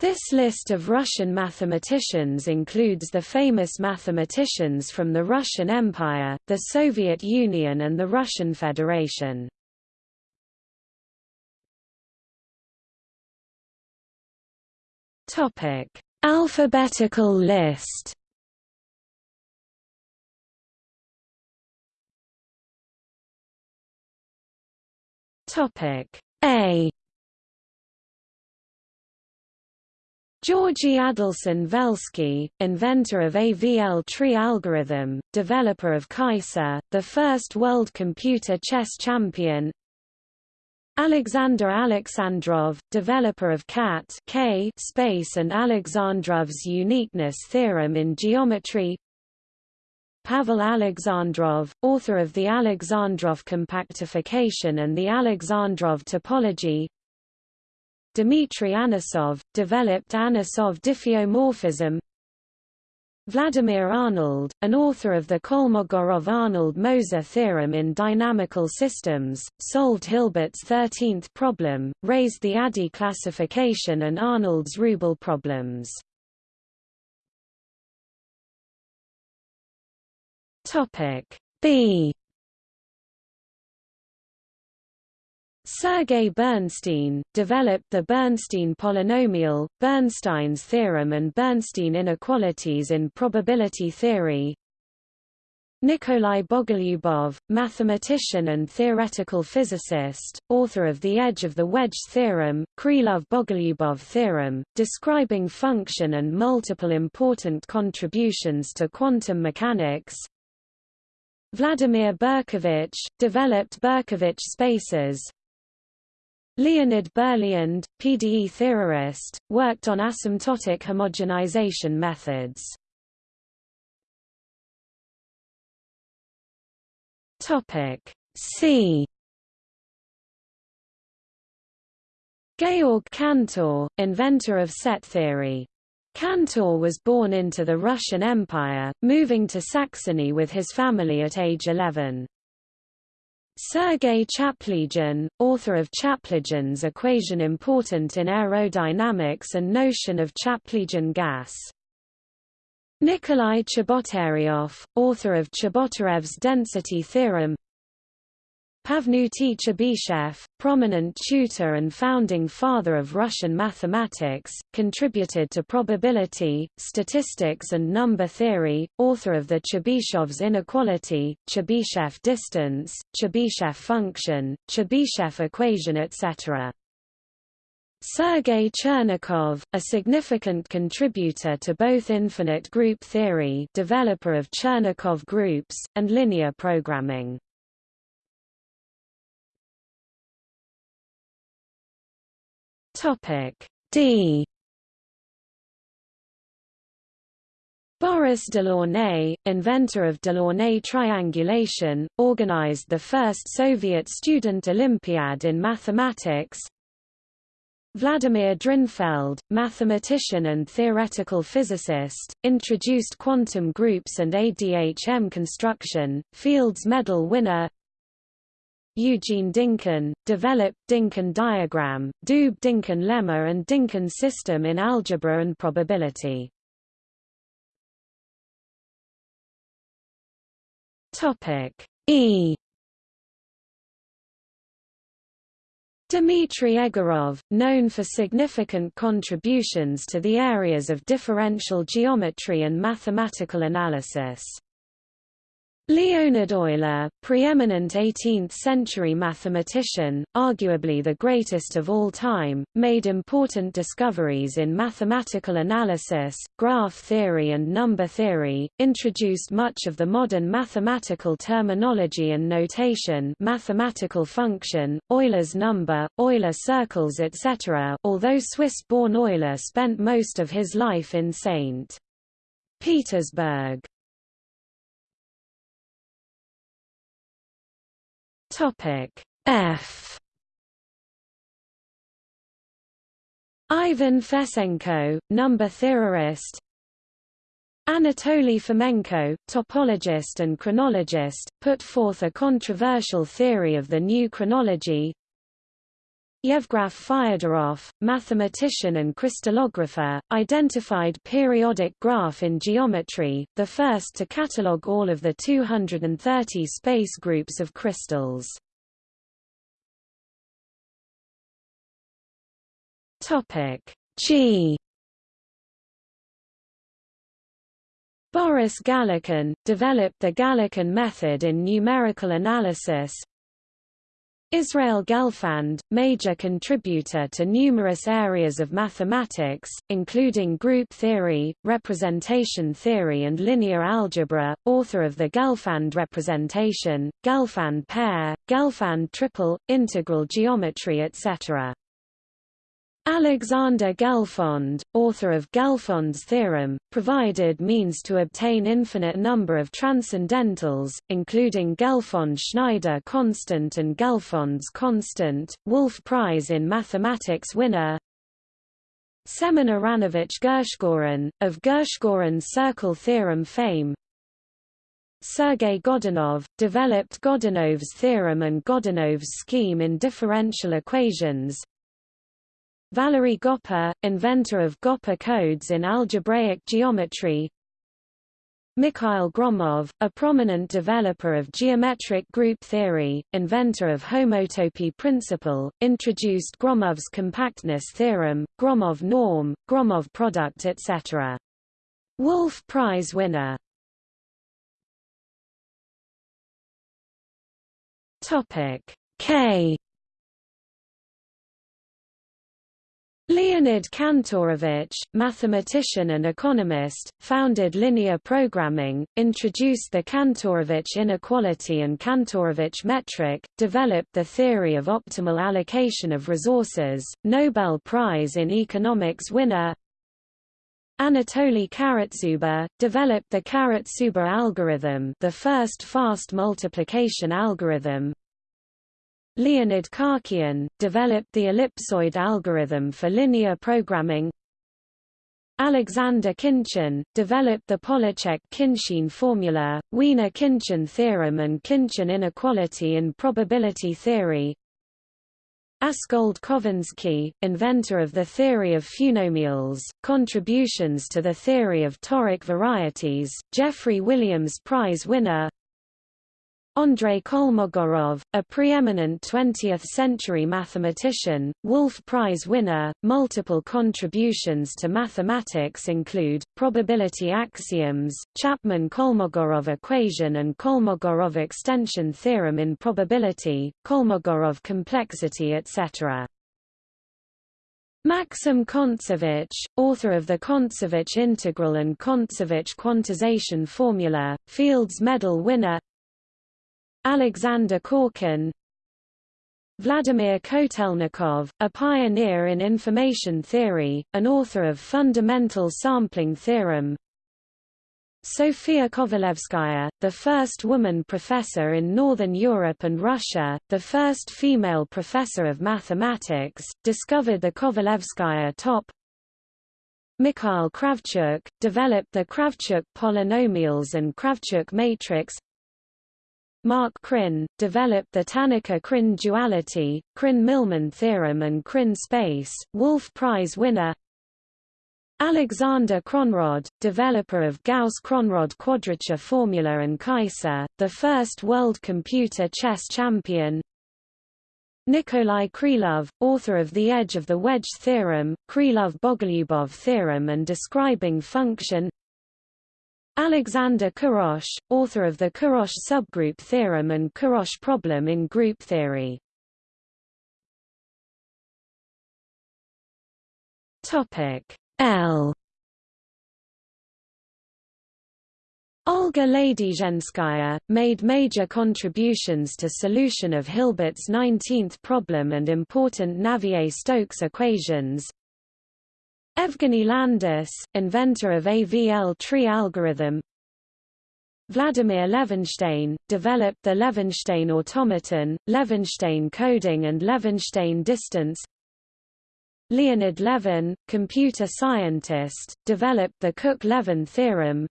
This list of Russian mathematicians includes the famous mathematicians from the Russian Empire, the Soviet Union and the Russian Federation. Alphabetical list. A Georgy Adelson Velsky, inventor of AVL tree algorithm, developer of Kaissa, the first world computer chess champion. Alexander Alexandrov, developer of cat K space and Alexandrov's uniqueness theorem in geometry. Pavel Alexandrov, author of the Alexandrov compactification and the Alexandrov topology Dmitry Anosov, developed Anosov diffeomorphism. Vladimir Arnold, an author of the Kolmogorov-Arnold-Moser theorem in dynamical systems, solved Hilbert's 13th problem, raised the ADE classification and Arnold's rouble problems. B Sergei Bernstein, developed the Bernstein polynomial, Bernstein's theorem and Bernstein inequalities in probability theory. Nikolai Bogolyubov, mathematician and theoretical physicist, author of The Edge of the Wedge theorem, Krylov-Bogolyubov theorem, describing function and multiple important contributions to quantum mechanics. Vladimir Berkovich, developed Berkovich spaces, Leonid Berliand, PDE theorist, worked on asymptotic homogenization methods. Topic C Georg Cantor, inventor of set theory. Cantor was born into the Russian Empire, moving to Saxony with his family at age 11. Sergei Chaplygin, author of Chaplygin's equation important in aerodynamics and notion of Chaplygin gas. Nikolai Chebotaryov, author of Chebotarev's density theorem Pafnuty Chebyshev, prominent tutor and founding father of Russian mathematics, contributed to probability, statistics and number theory, author of the Chebyshev's inequality, Chebyshev distance, Chebyshev function, Chebyshev equation etc. Sergei Chernikov, a significant contributor to both infinite group theory developer of Chernikov groups, and linear programming. Topic D Boris Delaunay, inventor of Delaunay triangulation, organized the first Soviet student Olympiad in mathematics. Vladimir Drinfeld, mathematician and theoretical physicist, introduced quantum groups and ADHM construction, Fields Medal winner Eugene Dynkin, developed Dynkin diagram, Doob-Dynkin lemma and Dynkin system in algebra and probability. E Dmitry Egorov, known for significant contributions to the areas of differential geometry and mathematical analysis. Leonhard Euler, preeminent 18th-century mathematician, arguably the greatest of all time, made important discoveries in mathematical analysis, graph theory and number theory, introduced much of the modern mathematical terminology and notation mathematical function, Euler's number, Euler circles etc. although Swiss-born Euler spent most of his life in St. Petersburg. Topic F. Ivan Fesenko, number theorist. Anatoly Fomenko, topologist and chronologist, put forth a controversial theory of the new chronology Yevgraf Fyodorov, mathematician and crystallographer, identified periodic graph in geometry, the first to catalogue all of the 230 space groups of crystals. G Boris Galerkin, developed the Galerkin method in numerical analysis, Israel Gelfand, major contributor to numerous areas of mathematics, including group theory, representation theory and linear algebra, author of the Gelfand representation, Gelfand pair, Gelfand triple, integral geometry etc. Alexander Gelfond, author of Gelfond's theorem, provided means to obtain infinite number of transcendentals, including Gelfond-Schneider constant and Gelfond's constant, Wolf Prize in Mathematics winner Semen Aronovich Gershgorin, of Gershgorin's circle theorem fame Sergei Godunov, developed Godunov's theorem and Godunov's scheme in differential equations Valery Goppa, inventor of Goppa codes in algebraic geometry. Mikhail Gromov, a prominent developer of geometric group theory, inventor of homotopy principle, introduced Gromov's compactness theorem, Gromov norm, Gromov product etc. Wolf Prize winner. K Leonid Kantorovich, mathematician and economist, founded linear programming, introduced the Kantorovich inequality and Kantorovich metric, developed the theory of optimal allocation of resources, Nobel Prize in Economics winner Anatoly Karatsuba, developed the Karatsuba algorithm the first fast multiplication algorithm, Leonid Khachiyan, developed the ellipsoid algorithm for linear programming. Alexander Khinchin, developed the Pollaczek-Khinchin formula, Wiener-Khinchin theorem and Khinchin inequality in probability theory. Askold Khovanskii, inventor of the theory of fewnomials, contributions to the theory of toric varieties, Jeffery Williams Prize winner Andrei Kolmogorov, a preeminent 20th-century mathematician, Wolf Prize winner, multiple contributions to mathematics include, probability axioms, Chapman-Kolmogorov equation and Kolmogorov extension theorem in probability, Kolmogorov complexity etc. Maxim Kontsevich, author of the Kontsevich integral and Kontsevich quantization formula, Fields Medal winner Alexander Korkin Vladimir Kotelnikov, a pioneer in information theory, an author of Fundamental Sampling Theorem. Sofia Kovalevskaya, the first woman professor in Northern Europe and Russia, the first female professor of mathematics, discovered the Kovalevskaya top. Mikhail Kravchuk, developed the Kravchuk polynomials and Kravchuk matrix Mark Krein, developed the Tannaka-Krein duality, Krein-Milman theorem and Krein space, Wolf Prize winner. Alexander Kronrod, developer of Gauss-Kronrod quadrature formula and Kaissa, the first world computer chess champion. Nikolai Krylov, author of The Edge of the Wedge theorem, Krylov-Bogolyubov theorem and describing function Alexander Kurosh, author of the Kurosh subgroup theorem and Kurosh problem in group theory. Topic L Olga Ladyzhenskaya, made major contributions to solution of Hilbert's 19th problem and important Navier-Stokes equations, Evgeny Landis, inventor of AVL tree algorithm. Vladimir Levenshtein, developed the Levenshtein automaton, Levenshtein coding and Levenshtein distance. Leonid Levin, computer scientist, developed the Cook-Levin theorem.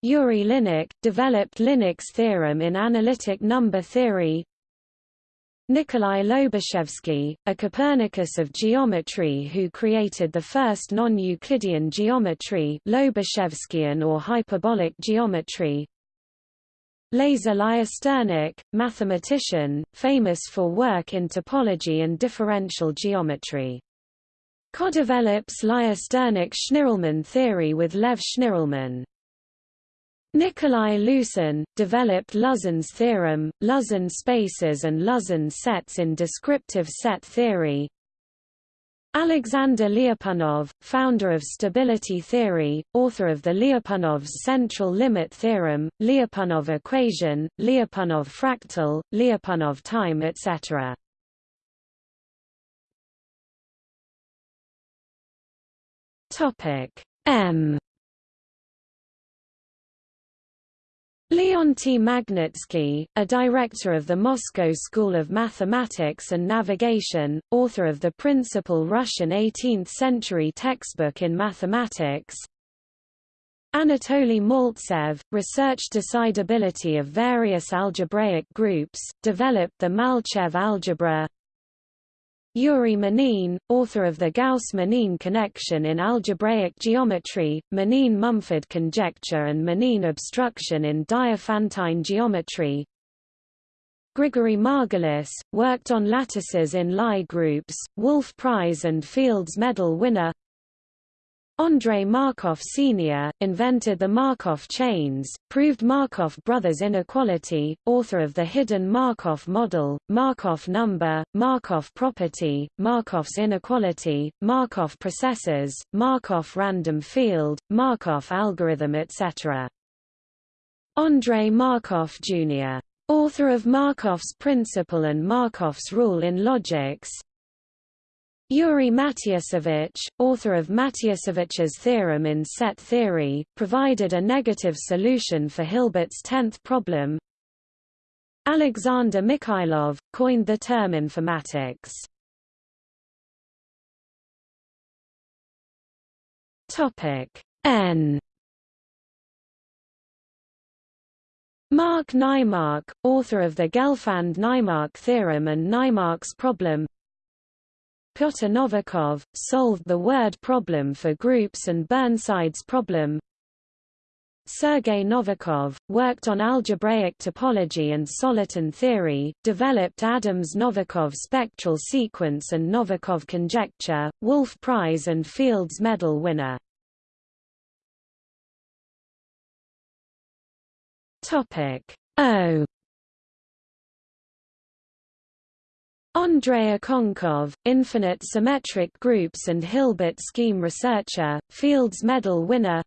Yuri Linnik, developed Linnik's theorem in analytic number theory Nikolai Lobachevsky, a Copernicus of geometry who created the first non-Euclidean geometry Lobachevskian or hyperbolic geometry. Lazar Lyusternik, mathematician, famous for work in topology and differential geometry. Co-develops Lyusternik-Schnirelmann theory with Lev Schnirelmann. Nikolai Lusin, developed Lusin's theorem, Lusin spaces and Lusin sets in descriptive set theory. Alexander Lyapunov, founder of stability theory, author of the Lyapunov's central limit theorem, Lyapunov equation, Lyapunov fractal, Lyapunov time etc. M Leonty Magnitsky, a director of the Moscow School of Mathematics and Navigation, author of the principal Russian 18th-century textbook in mathematics. Anatoly Maltsev, researched decidability of various algebraic groups, developed the Malcev algebra. Yuri Manin, author of the Gauss-Manin connection in algebraic geometry, Manin-Mumford conjecture and Manin obstruction in Diophantine geometry. Grigory Margulis, worked on lattices in Lie groups, Wolf Prize and Fields Medal winner Andrei Markov Sr., invented the Markov chains, proved Markov brothers inequality, author of the hidden Markov model, Markov number, Markov property, Markov's inequality, Markov processes, Markov random field, Markov algorithm etc. Andrei Markov Jr. Author of Markov's principle and Markov's rule in logics, Yuri Matiasevich, author of Matiasevich's theorem in set theory, provided a negative solution for Hilbert's tenth problem. Alexander Mikhailov, coined the term informatics. N Mark Naimark, author of the Gelfand-Naimark theorem and Naimark's problem Pyotr Novikov, solved the word problem for groups and Burnside's problem. Sergei Novikov, worked on algebraic topology and soliton theory, developed Adams-Novikov spectral sequence and Novikov conjecture, Wolf Prize and Fields Medal winner. O Andrei Okounkov, infinite symmetric groups and Hilbert scheme researcher, Fields Medal winner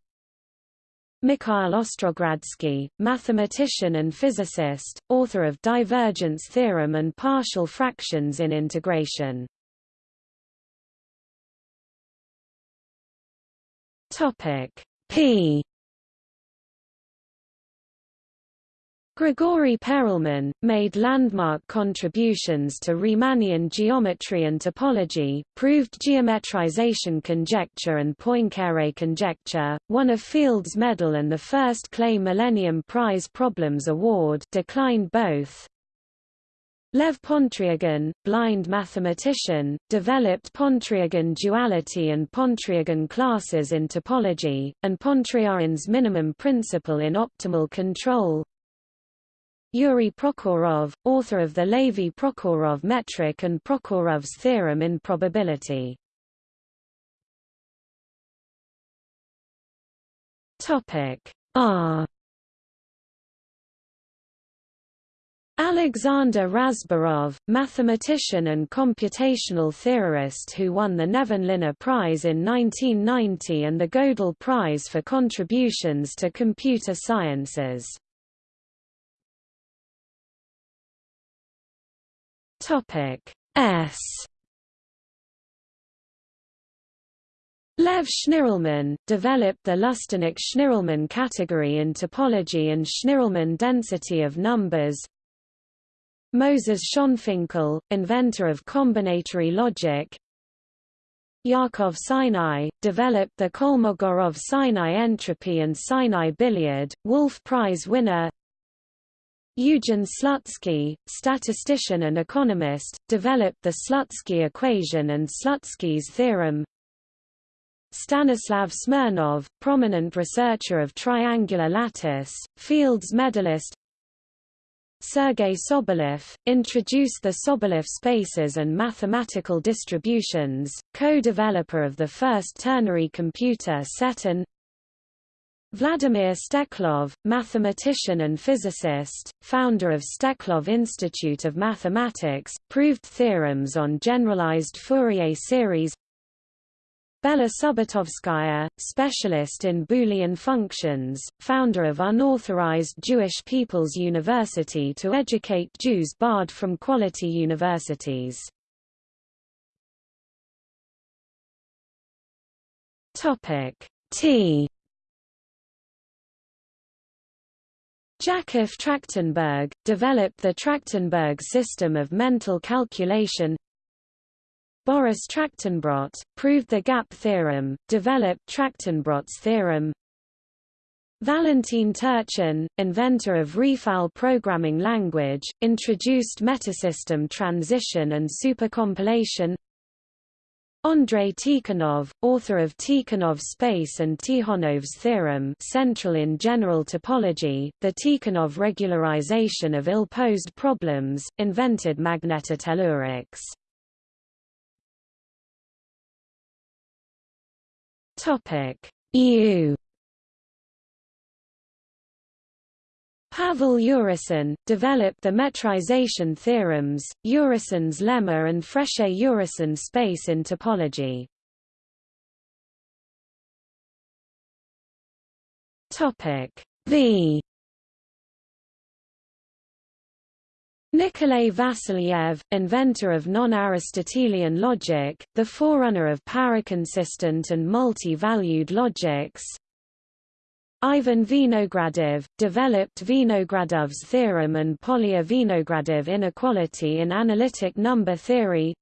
Mikhail Ostrogradsky, mathematician and physicist, author of divergence theorem and partial fractions in integration. P Grigory Perelman, made landmark contributions to Riemannian geometry and topology, proved geometrization conjecture and Poincare conjecture, won a Fields Medal and the first Clay Millennium Prize Problems Award declined both. Lev Pontryagin, blind mathematician, developed Pontryagin duality and Pontryagin classes in topology, and Pontryagin's minimum principle in optimal control, Yuri Prokhorov, author of the Levy-Prokhorov metric and Prokhorov's theorem in probability. Topic R Alexander Razborov, mathematician and computational theorist who won the Nevanlinna Prize in 1990 and the Gödel Prize for contributions to computer sciences. Topic S Lev Schnirelmann, developed the Lusternik-Schnirelmann category in topology and Schnirelmann density of numbers. Moses Schonfinkel, inventor of combinatory logic. Yakov Sinai, developed the Kolmogorov-Sinai entropy and Sinai billiard, Wolf Prize winner Eugen Slutsky, statistician and economist, developed the Slutsky equation and Slutsky's theorem. Stanislav Smirnov, prominent researcher of triangular lattice, Fields medalist Sergei Sobolev, introduced the Sobolev spaces and mathematical distributions, co-developer of the first ternary computer Setun Vladimir Steklov, mathematician and physicist, founder of Steklov Institute of Mathematics, proved theorems on generalized Fourier series Bella Subbotovskaya, specialist in Boolean functions, founder of Unauthorized Jewish People's University to educate Jews barred from quality universities. T Jakob Trachtenberg, developed the Trachtenberg system of mental calculation. Boris Trachtenbrot, proved the gap theorem, developed Trachtenbrot's theorem. Valentin Turchin, inventor of Refal programming language, introduced metasystem transition and supercompilation Andrei Tikhonov, author of Tikhonov space and Tikhonov's theorem central in general topology, the Tikhonov regularization of ill-posed problems, invented magnetotellurics. Topic EU Pavel Urysohn, developed the metrization theorems, Urysohn's lemma and Frechet-Urysohn space in topology. V Nikolay Vassiliev, inventor of non-Aristotelian logic, the forerunner of paraconsistent and multi-valued logics. Ivan Vinogradov, developed Vinogradov's theorem and Polya-Vinogradov inequality in analytic number theory.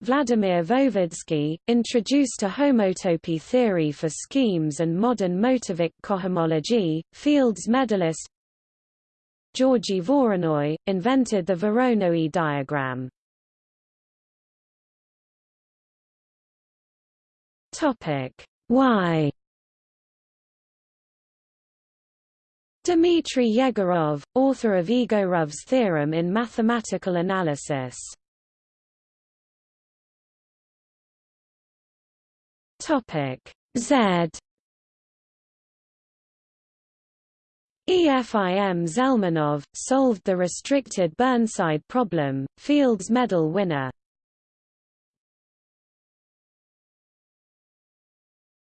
Vladimir Voevodsky, introduced a homotopy theory for schemes and modern motivic cohomology, Fields medalist Georgy Voronoi, invented the Voronoi diagram. Topic Dmitry Yegorov, author of Egorov's theorem in mathematical analysis. Topic Z EFIM Zelmanov, solved the restricted Burnside problem, Fields Medal winner.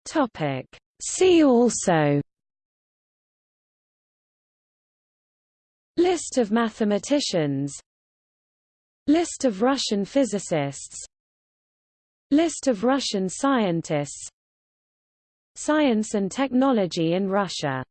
Topic. See also List of mathematicians. List of Russian physicists. List of Russian scientists. Science and technology in Russia